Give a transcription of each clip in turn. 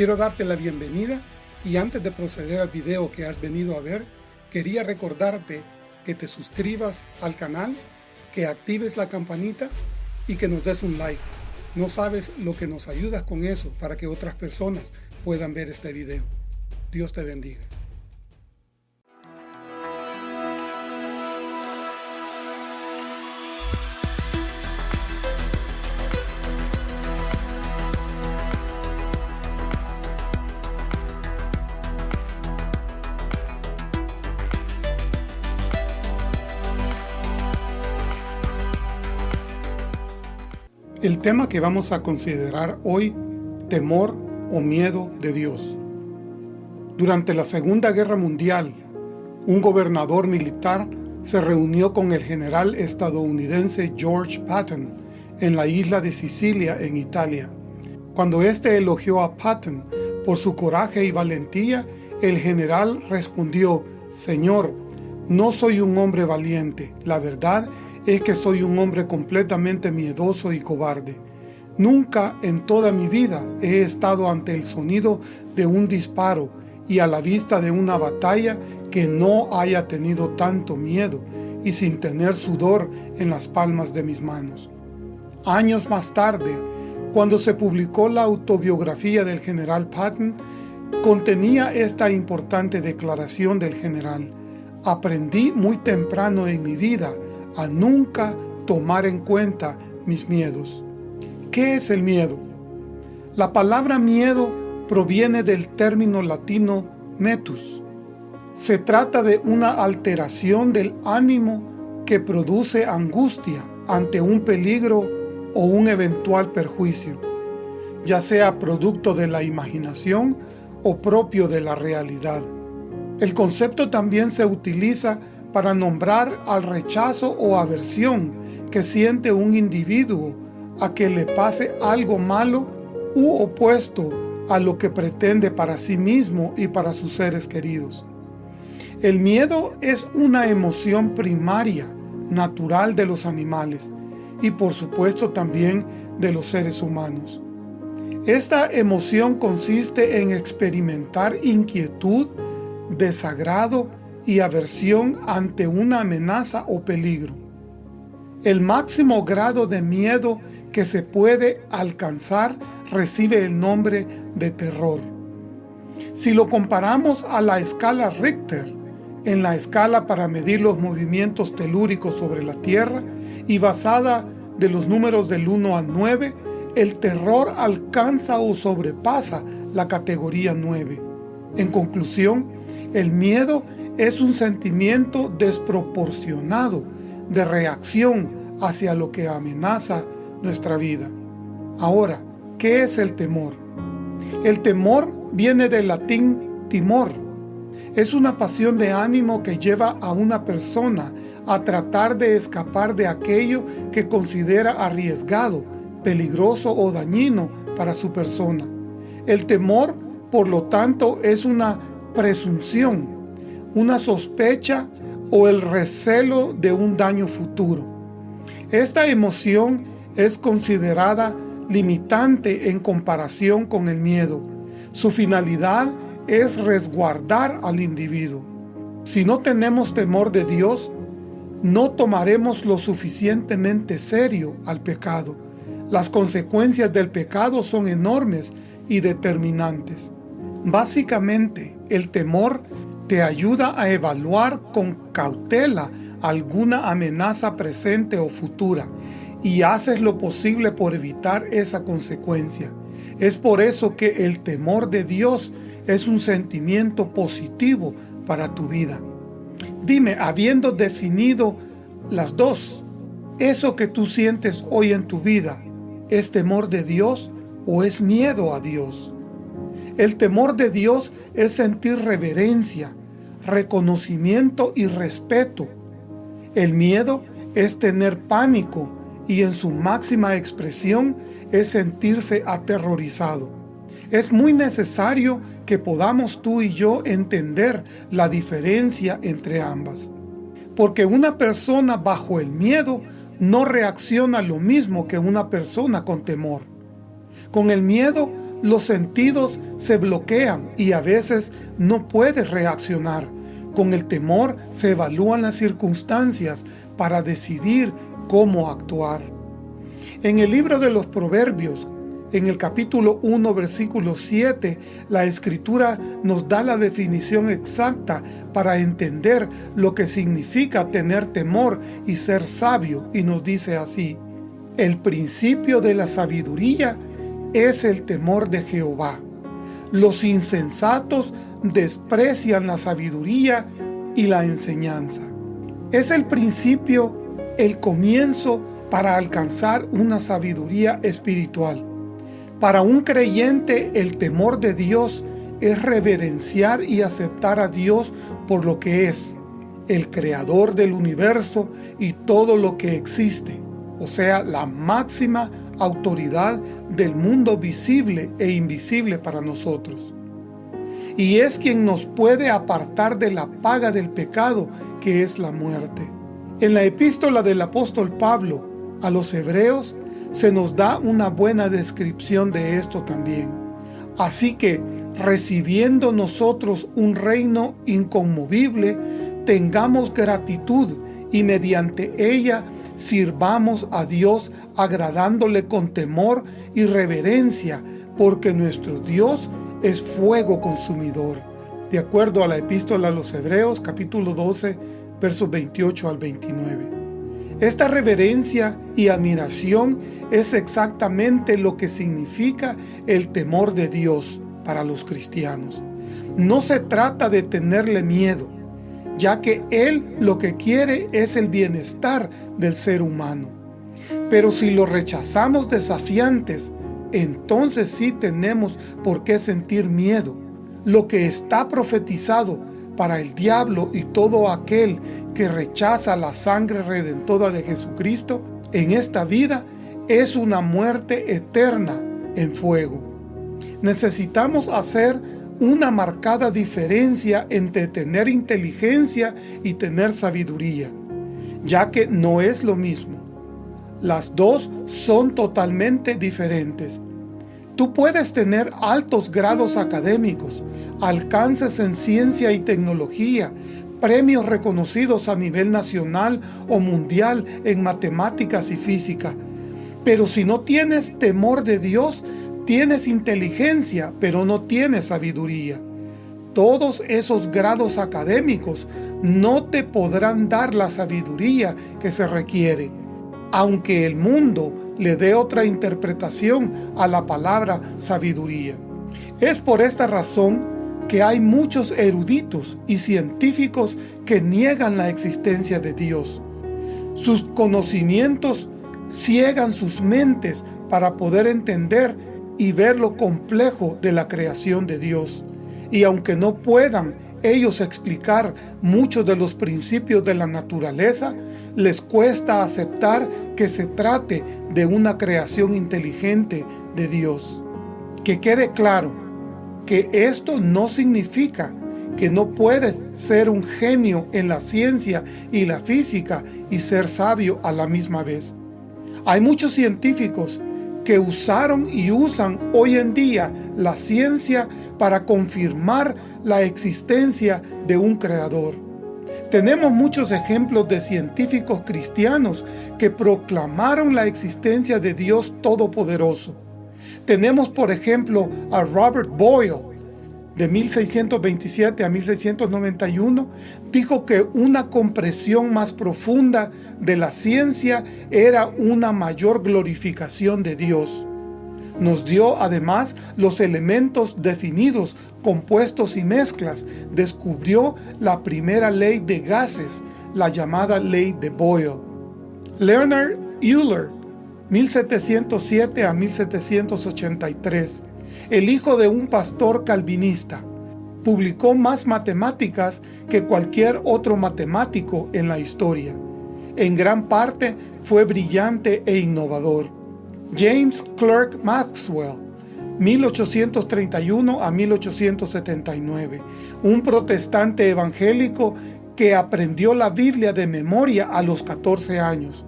Quiero darte la bienvenida y antes de proceder al video que has venido a ver, quería recordarte que te suscribas al canal, que actives la campanita y que nos des un like. No sabes lo que nos ayudas con eso para que otras personas puedan ver este video. Dios te bendiga. El tema que vamos a considerar hoy, temor o miedo de Dios. Durante la Segunda Guerra Mundial, un gobernador militar se reunió con el general estadounidense George Patton en la isla de Sicilia, en Italia. Cuando éste elogió a Patton por su coraje y valentía, el general respondió, Señor, no soy un hombre valiente, la verdad es que soy un hombre completamente miedoso y cobarde. Nunca en toda mi vida he estado ante el sonido de un disparo y a la vista de una batalla que no haya tenido tanto miedo y sin tener sudor en las palmas de mis manos. Años más tarde, cuando se publicó la autobiografía del general Patton, contenía esta importante declaración del general. Aprendí muy temprano en mi vida a nunca tomar en cuenta mis miedos. ¿Qué es el miedo? La palabra miedo proviene del término latino metus. Se trata de una alteración del ánimo que produce angustia ante un peligro o un eventual perjuicio, ya sea producto de la imaginación o propio de la realidad. El concepto también se utiliza para nombrar al rechazo o aversión que siente un individuo a que le pase algo malo u opuesto a lo que pretende para sí mismo y para sus seres queridos. El miedo es una emoción primaria, natural de los animales y por supuesto también de los seres humanos. Esta emoción consiste en experimentar inquietud, desagrado y aversión ante una amenaza o peligro. El máximo grado de miedo que se puede alcanzar recibe el nombre de terror. Si lo comparamos a la escala Richter, en la escala para medir los movimientos telúricos sobre la Tierra y basada de los números del 1 al 9, el terror alcanza o sobrepasa la categoría 9. En conclusión, el miedo es un sentimiento desproporcionado de reacción hacia lo que amenaza nuestra vida. Ahora, ¿qué es el temor? El temor viene del latín timor. Es una pasión de ánimo que lleva a una persona a tratar de escapar de aquello que considera arriesgado, peligroso o dañino para su persona. El temor, por lo tanto, es una presunción una sospecha o el recelo de un daño futuro. Esta emoción es considerada limitante en comparación con el miedo. Su finalidad es resguardar al individuo. Si no tenemos temor de Dios, no tomaremos lo suficientemente serio al pecado. Las consecuencias del pecado son enormes y determinantes. Básicamente, el temor te ayuda a evaluar con cautela alguna amenaza presente o futura y haces lo posible por evitar esa consecuencia. Es por eso que el temor de Dios es un sentimiento positivo para tu vida. Dime, habiendo definido las dos, ¿eso que tú sientes hoy en tu vida es temor de Dios o es miedo a Dios? El temor de Dios es sentir reverencia, reconocimiento y respeto. El miedo es tener pánico y en su máxima expresión es sentirse aterrorizado. Es muy necesario que podamos tú y yo entender la diferencia entre ambas. Porque una persona bajo el miedo no reacciona lo mismo que una persona con temor. Con el miedo, los sentidos se bloquean y a veces no puedes reaccionar. Con el temor se evalúan las circunstancias para decidir cómo actuar. En el libro de los Proverbios, en el capítulo 1, versículo 7, la Escritura nos da la definición exacta para entender lo que significa tener temor y ser sabio, y nos dice así, El principio de la sabiduría es el temor de Jehová. Los insensatos desprecian la sabiduría y la enseñanza. Es el principio, el comienzo para alcanzar una sabiduría espiritual. Para un creyente el temor de Dios es reverenciar y aceptar a Dios por lo que es, el creador del universo y todo lo que existe, o sea, la máxima autoridad del mundo visible e invisible para nosotros. Y es quien nos puede apartar de la paga del pecado, que es la muerte. En la epístola del apóstol Pablo a los hebreos, se nos da una buena descripción de esto también. Así que, recibiendo nosotros un reino inconmovible, tengamos gratitud y mediante ella sirvamos a Dios agradándole con temor y reverencia, porque nuestro Dios es fuego consumidor. De acuerdo a la epístola a los Hebreos, capítulo 12, versos 28 al 29. Esta reverencia y admiración es exactamente lo que significa el temor de Dios para los cristianos. No se trata de tenerle miedo, ya que Él lo que quiere es el bienestar del ser humano. Pero si lo rechazamos desafiantes, entonces sí tenemos por qué sentir miedo. Lo que está profetizado para el diablo y todo aquel que rechaza la sangre redentora de Jesucristo en esta vida es una muerte eterna en fuego. Necesitamos hacer una marcada diferencia entre tener inteligencia y tener sabiduría, ya que no es lo mismo. Las dos son totalmente diferentes. Tú puedes tener altos grados académicos, alcances en ciencia y tecnología, premios reconocidos a nivel nacional o mundial en matemáticas y física, pero si no tienes temor de Dios, tienes inteligencia, pero no tienes sabiduría. Todos esos grados académicos no te podrán dar la sabiduría que se requiere, aunque el mundo le dé otra interpretación a la palabra sabiduría. Es por esta razón que hay muchos eruditos y científicos que niegan la existencia de Dios. Sus conocimientos ciegan sus mentes para poder entender y ver lo complejo de la creación de Dios. Y aunque no puedan ellos explicar muchos de los principios de la naturaleza, les cuesta aceptar que se trate de una creación inteligente de Dios. Que quede claro que esto no significa que no puedes ser un genio en la ciencia y la física y ser sabio a la misma vez. Hay muchos científicos que usaron y usan hoy en día la ciencia para confirmar la existencia de un creador. Tenemos muchos ejemplos de científicos cristianos que proclamaron la existencia de Dios Todopoderoso. Tenemos por ejemplo a Robert Boyle, de 1627 a 1691, dijo que una compresión más profunda de la ciencia era una mayor glorificación de Dios. Nos dio además los elementos definidos, compuestos y mezclas. Descubrió la primera ley de gases, la llamada ley de Boyle. Leonard Euler, 1707 a 1783, el hijo de un pastor calvinista. Publicó más matemáticas que cualquier otro matemático en la historia. En gran parte fue brillante e innovador. James Clerk Maxwell, 1831 a 1879, un protestante evangélico que aprendió la Biblia de memoria a los 14 años.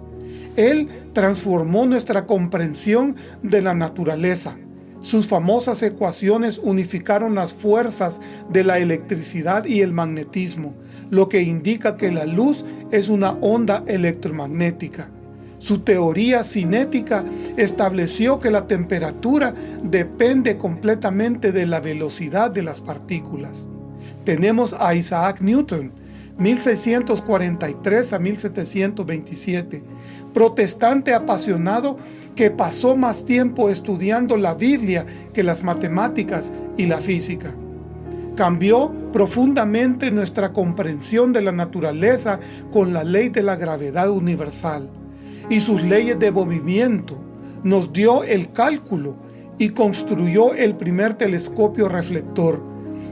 Él transformó nuestra comprensión de la naturaleza, Sus famosas ecuaciones unificaron las fuerzas de la electricidad y el magnetismo, lo que indica que la luz es una onda electromagnética. Su teoría cinética estableció que la temperatura depende completamente de la velocidad de las partículas. Tenemos a Isaac Newton, 1643 a 1727, protestante apasionado que pasó más tiempo estudiando la Biblia que las matemáticas y la física. Cambió profundamente nuestra comprensión de la naturaleza con la ley de la gravedad universal y sus leyes de movimiento. Nos dio el cálculo y construyó el primer telescopio reflector.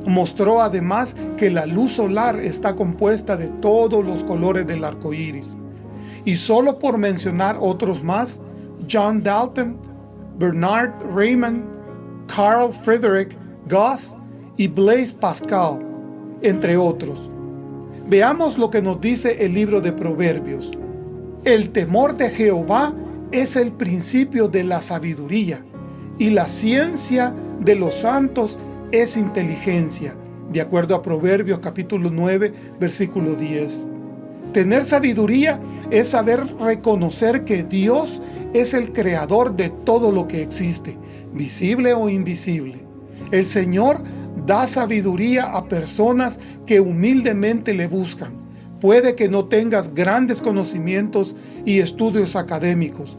Mostró además que la luz solar está compuesta de todos los colores del arco iris. Y solo por mencionar otros más, John Dalton, Bernard Raymond, Carl Friedrich Gauss y Blaise Pascal, entre otros. Veamos lo que nos dice el libro de Proverbios. El temor de Jehová es el principio de la sabiduría, y la ciencia de los santos es inteligencia, de acuerdo a Proverbios capítulo 9, versículo 10. Tener sabiduría es saber reconocer que Dios es el creador de todo lo que existe, visible o invisible. El Señor da sabiduría a personas que humildemente le buscan. Puede que no tengas grandes conocimientos y estudios académicos,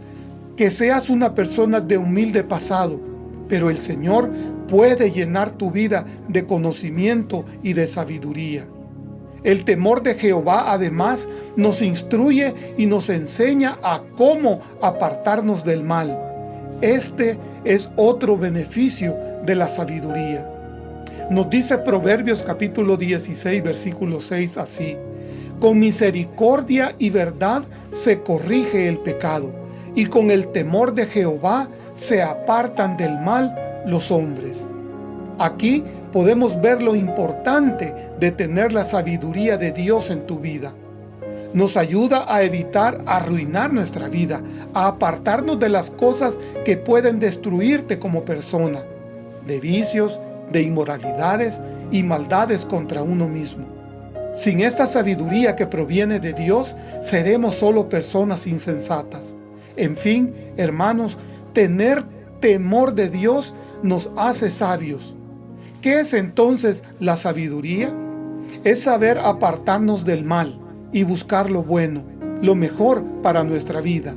que seas una persona de humilde pasado, pero el Señor puede llenar tu vida de conocimiento y de sabiduría. El temor de Jehová además nos instruye y nos enseña a cómo apartarnos del mal. Este es otro beneficio de la sabiduría. Nos dice Proverbios capítulo 16 versículo 6 así, Con misericordia y verdad se corrige el pecado, y con el temor de Jehová se apartan del mal los hombres. Aquí podemos ver lo importante de tener la sabiduría de Dios en tu vida. Nos ayuda a evitar arruinar nuestra vida, a apartarnos de las cosas que pueden destruirte como persona, de vicios, de inmoralidades y maldades contra uno mismo. Sin esta sabiduría que proviene de Dios, seremos solo personas insensatas. En fin, hermanos, tener temor de Dios nos hace sabios. ¿Qué es entonces la sabiduría? Es saber apartarnos del mal y buscar lo bueno, lo mejor para nuestra vida.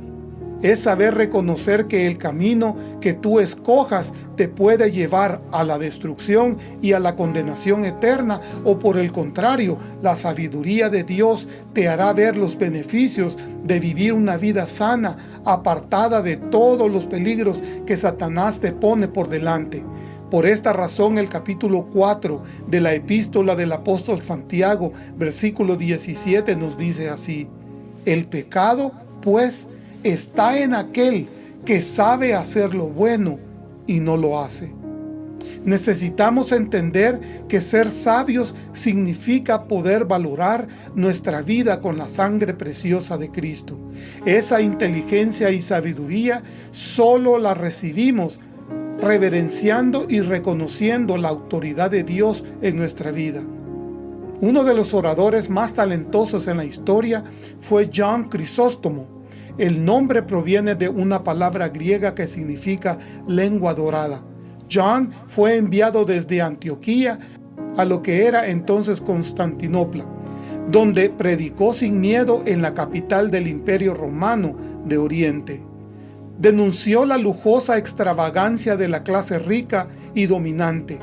Es saber reconocer que el camino que tú escojas te puede llevar a la destrucción y a la condenación eterna, o por el contrario, la sabiduría de Dios te hará ver los beneficios de vivir una vida sana, apartada de todos los peligros que Satanás te pone por delante. Por esta razón el capítulo 4 de la epístola del apóstol Santiago, versículo 17 nos dice así, El pecado, pues, está en aquel que sabe hacer lo bueno y no lo hace. Necesitamos entender que ser sabios significa poder valorar nuestra vida con la sangre preciosa de Cristo. Esa inteligencia y sabiduría solo la recibimos reverenciando y reconociendo la autoridad de Dios en nuestra vida. Uno de los oradores más talentosos en la historia fue John Crisóstomo. El nombre proviene de una palabra griega que significa lengua dorada. John fue enviado desde Antioquía a lo que era entonces Constantinopla, donde predicó sin miedo en la capital del Imperio Romano de Oriente denunció la lujosa extravagancia de la clase rica y dominante.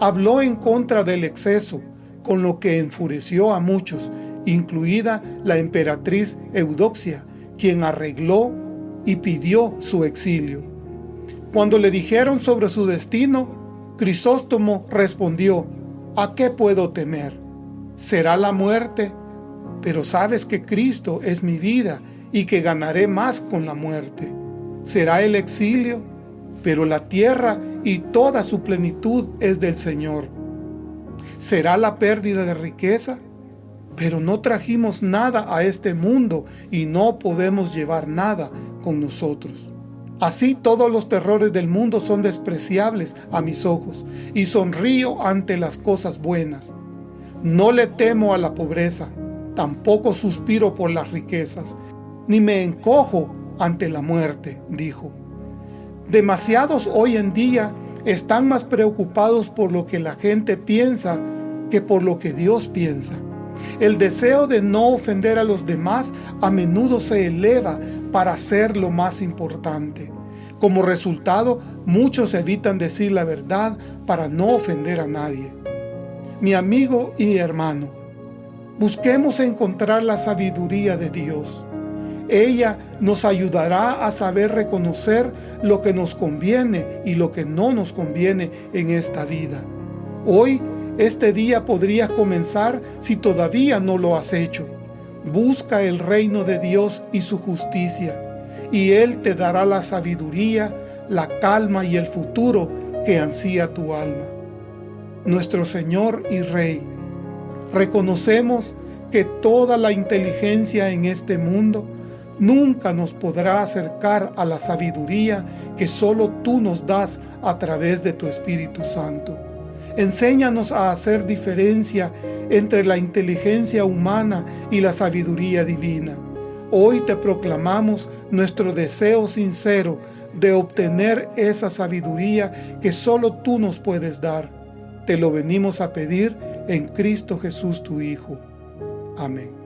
Habló en contra del exceso, con lo que enfureció a muchos, incluida la emperatriz Eudoxia, quien arregló y pidió su exilio. Cuando le dijeron sobre su destino, Crisóstomo respondió, ¿A qué puedo temer? ¿Será la muerte? Pero sabes que Cristo es mi vida y que ganaré más con la muerte será el exilio, pero la tierra y toda su plenitud es del Señor. Será la pérdida de riqueza, pero no trajimos nada a este mundo y no podemos llevar nada con nosotros. Así todos los terrores del mundo son despreciables a mis ojos, y sonrío ante las cosas buenas. No le temo a la pobreza, tampoco suspiro por las riquezas, ni me encojo ante la muerte, dijo. Demasiados hoy en día están más preocupados por lo que la gente piensa que por lo que Dios piensa. El deseo de no ofender a los demás a menudo se eleva para ser lo más importante. Como resultado, muchos evitan decir la verdad para no ofender a nadie. Mi amigo y hermano, busquemos encontrar la sabiduría de Dios. Ella nos ayudará a saber reconocer lo que nos conviene y lo que no nos conviene en esta vida. Hoy, este día podría comenzar si todavía no lo has hecho. Busca el reino de Dios y su justicia, y Él te dará la sabiduría, la calma y el futuro que ansía tu alma. Nuestro Señor y Rey, reconocemos que toda la inteligencia en este mundo nunca nos podrá acercar a la sabiduría que solo tú nos das a través de tu Espíritu Santo. Enséñanos a hacer diferencia entre la inteligencia humana y la sabiduría divina. Hoy te proclamamos nuestro deseo sincero de obtener esa sabiduría que solo tú nos puedes dar. Te lo venimos a pedir en Cristo Jesús tu Hijo. Amén.